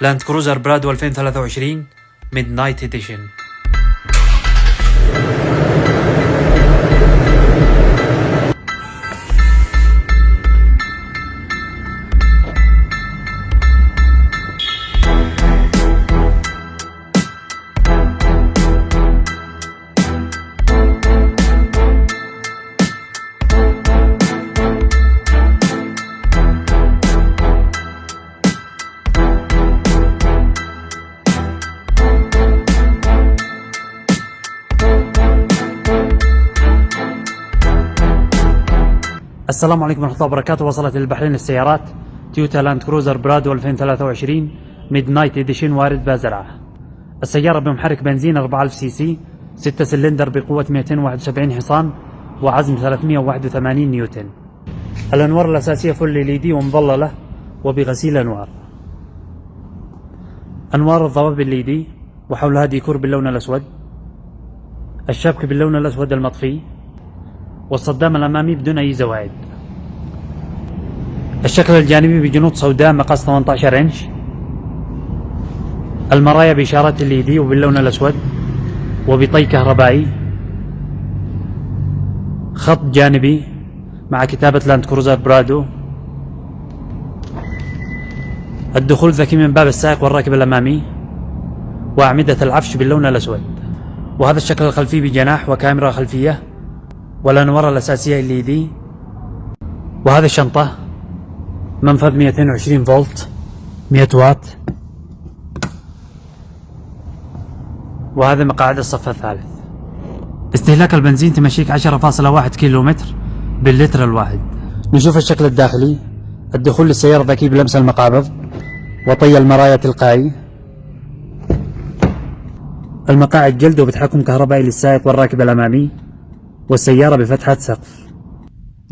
لاند كروزر برادو 2023 ميد نايت اديشن السلام عليكم ورحمة الله وبركاته. وصلت للبحرين السيارات تويوتا لاند كروزر برادو 2023 Midnight Edition وارد بازرعة. السيارة بمحرك بنزين 4000 CC 6 سلندر بقوة 271 حصان وعزم 381 نيوتن. الأنوار الأساسية full LED ومظللة وبغسيل أنوار. أنوار الضباب LED وحولها ديكور باللون الأسود. الشبك باللون الأسود المطفي. والصدام الأمامي بدون أي زوائد الشكل الجانبي بجنوط سوداء مقاس 18 إنش. المرايا بإشارات ال LED وباللون الأسود وبطي كهربائي. خط جانبي مع كتابة لاند كروزر برادو. الدخول ذكي من باب السائق والراكب الأمامي. وأعمدة العفش باللون الأسود. وهذا الشكل الخلفي بجناح وكاميرا خلفية. والأنوار الأساسية اللي دي. وهذه الشنطة منفذ 220 فولت 100 واط. وهذا مقاعد الصف الثالث. استهلاك البنزين تمشيك 10.1 كيلو متر باللتر الواحد. نشوف الشكل الداخلي. الدخول للسيارة ذكي بلمس المقابض وطي المرايا تلقائي. المقاعد جلد وبتحكم كهربائي للسائق والراكب الأمامي. والسيارة بفتحة سقف.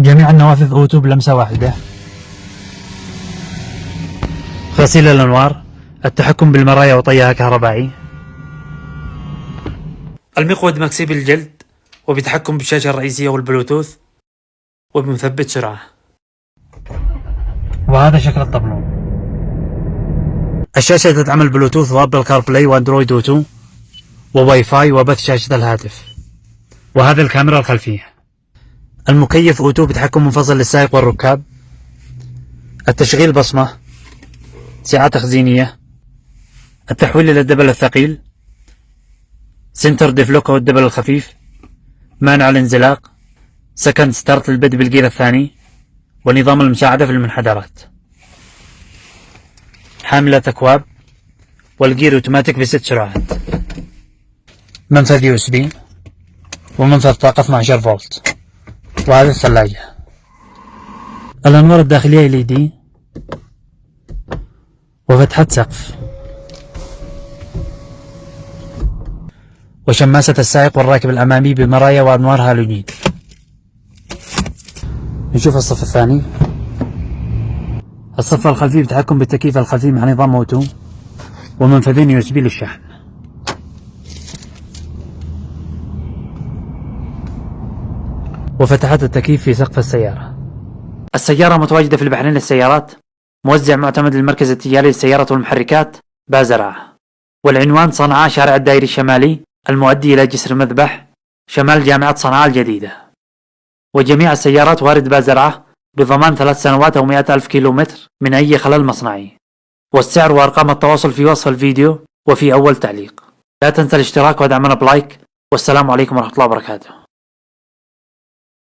جميع النوافذ أوتو بلمسة واحدة. غسيل الأنوار التحكم بالمرايا وطيها كهربائي. المقود مكسي بالجلد وبتحكم بالشاشة الرئيسية والبلوتوث وبمثبت سرعة. وهذا شكل الطبلون الشاشة تدعم البلوتوث و Apple CarPlay و Android Auto وواي فاي وبث شاشة الهاتف. وهذا الكاميرا الخلفية. المكيف auto بتحكم منفصل للسائق والركاب. التشغيل بصمة. سعة تخزينية. التحويل إلى الدبل الثقيل. center diff lock أو الدبل الخفيف. مانع الانزلاق. second start للبدء بالجير الثاني. ونظام المساعدة في المنحدرات. حاملة أكواب. والجير أوتوماتيك بست سرعات. منفذ USB. ومنفذ طاقة 12 فولت. وهذه الثلاجة. الأنوار الداخلية LED وفتحة سقف. وشماسة السائق والراكب الأمامي بمرايا وأنوار هالوجين نشوف الصف الثاني. الصف الخلفي بتحكم بالتكييف الخلفي مع نظام auto ومنفذين USB للشحن. وفتحات التكييف في سقف السيارة. السيارة متواجدة في البحرين للسيارات. موزع معتمد للمركز التجاري للسيارات والمحركات بازرعة والعنوان صنعاء شارع الدائري الشمالي المؤدي إلى جسر مذبح شمال جامعة صنعاء الجديدة. وجميع السيارات وارد بازرعة بضمان ثلاث سنوات أو مئة ألف كيلو متر من أي خلل مصنعي. والسعر وأرقام التواصل في وصف الفيديو وفي أول تعليق. لا تنسى الاشتراك ودعمنا بلايك. والسلام عليكم ورحمة الله وبركاته.